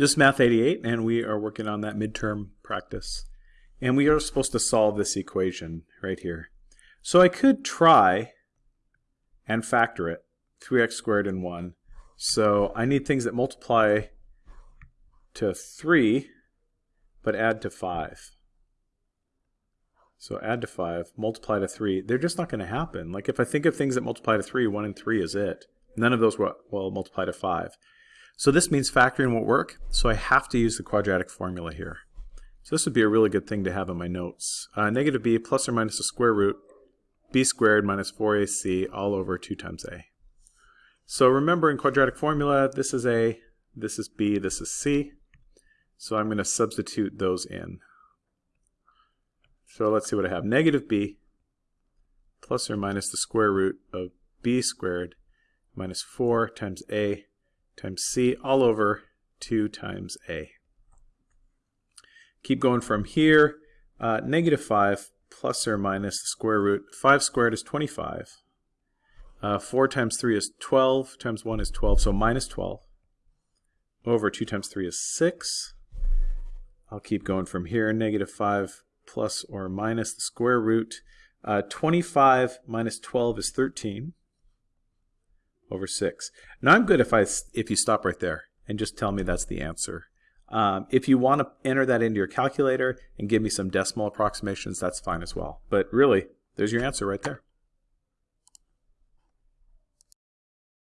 This is Math 88, and we are working on that midterm practice. And we are supposed to solve this equation right here. So I could try and factor it, 3x squared and 1. So I need things that multiply to 3, but add to 5. So add to 5, multiply to 3. They're just not going to happen. Like if I think of things that multiply to 3, 1 and 3 is it. None of those will, will multiply to 5. So this means factoring won't work, so I have to use the quadratic formula here. So this would be a really good thing to have in my notes. Uh, negative b plus or minus the square root b squared minus 4ac all over 2 times a. So remember in quadratic formula, this is a, this is b, this is c. So I'm going to substitute those in. So let's see what I have. Negative b plus or minus the square root of b squared minus 4 times a times c all over 2 times a. Keep going from here. Uh, negative 5 plus or minus the square root. 5 squared is 25. Uh, 4 times 3 is 12. Times 1 is 12, so minus 12. Over 2 times 3 is 6. I'll keep going from here. Negative 5 plus or minus the square root. Uh, 25 minus 12 is 13 over 6. Now I'm good if, I, if you stop right there and just tell me that's the answer. Um, if you want to enter that into your calculator and give me some decimal approximations, that's fine as well. But really, there's your answer right there.